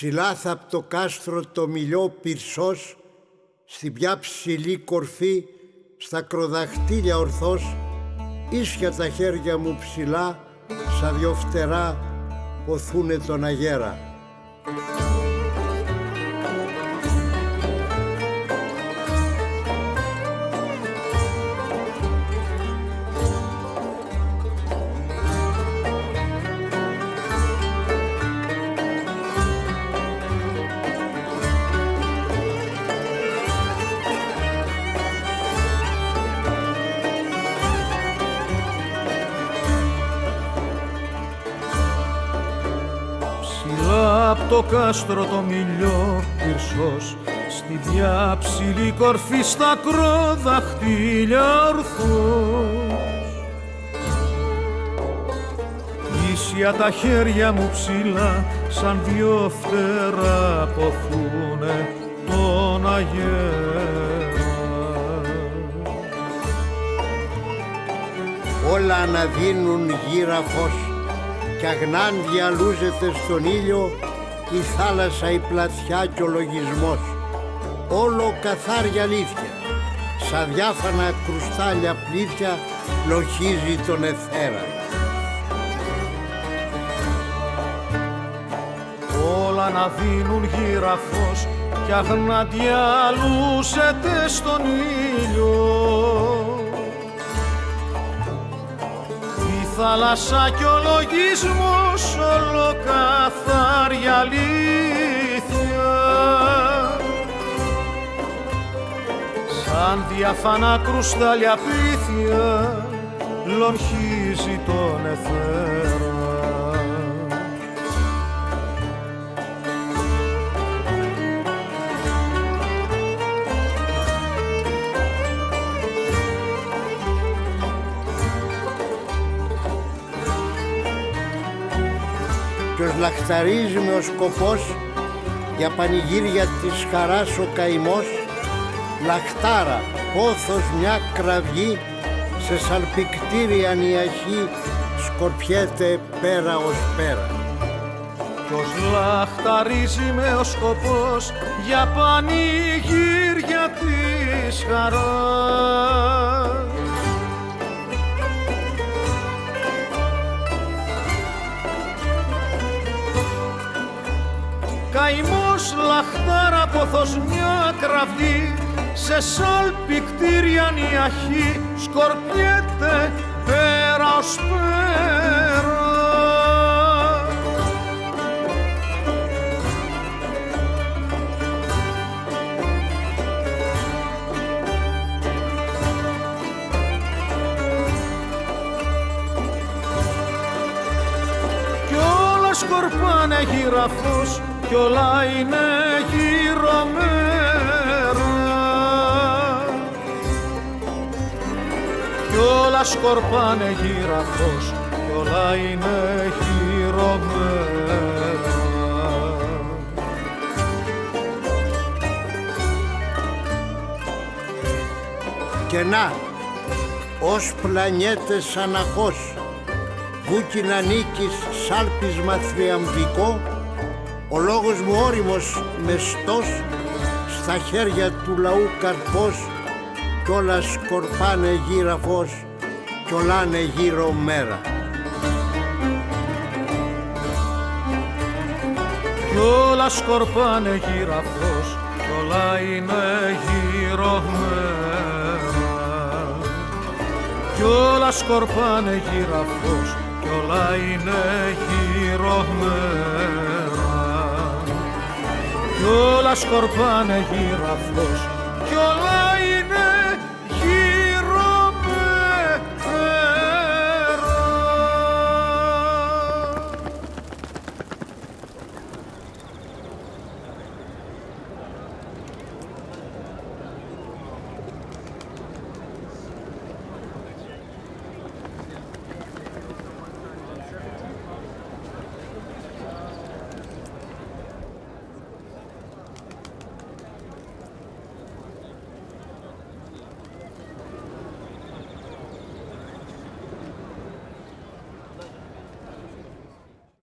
Ψηλά θα απ' το κάστρο το μιλιό πυρσός, στην πια ψηλή κορφή, στα κροδαχτήλια ορθός, ίσια τα χέρια μου ψηλά, σαν δυο φτερά, ποθούνε τον αγέρα. Το κάστρο το μιλιό πυρσός στην πια ψηλή κορφή στα κροδαχτήλια ορθός. Ίσια τα χέρια μου ψηλά σαν δυο φτερά ποθούνε τον αγέρα. Όλα αναδίνουν γύρα φως κι αγνάν διαλούζεται στον ήλιο η θάλασσα, η πλατιά και ο λογισμός. Όλο καθάρια αλήθεια, σαν διάφανα κρουστάλια πλήθια λοχίζει τον εθέρα. Όλα να δίνουν γύραφος κι αγνά διαλούσεται στον ήλιο θάλασσα κι ο λογισμός όλο καθάρι αλήθεια. Σαν διαφανά κρουστάλια πίθια λονχίζει τον εθέρα ποιος λαχταρίζει με ο σκοπός για πανηγύρια της χαράς ο καημός λαχτάρα, πόθος μια κραυγή σε σαλπικτήρια νιαχή σκορπιέται πέρα ως πέρα. Ποιος λαχταρίζει με ο σκοπός για πανηγύρια της χαράς καημός λαχτάρα ποθος μια κραυγή σε σαλπικτήρια νιαχή σκορπιέται πέρα ως πέρα. Όλα σκορπάνε γυραφός κι όλα είναι γύρω μέρα κι όλα σκορπάνε γύραχος κι όλα είναι γύρω μέρα Και να, ως πλανιέτες αναχώς, βούκινα νίκης σάλπισμα θριαμβικό, ο λόγος μου όριμος μεστός στα χέρια του λαού καρπός κι όλα σκορπάνε γύρα φως κι όλα είναι γύρω μέρα. Κι όλα σκορπάνε γύρα φως κι όλα είναι γύρω μέρα κι όλα σκορπάνε γύρα φως κι όλα είναι γύρω μέρα κι όλα σκορπάνε γύρω αυτός κι όλα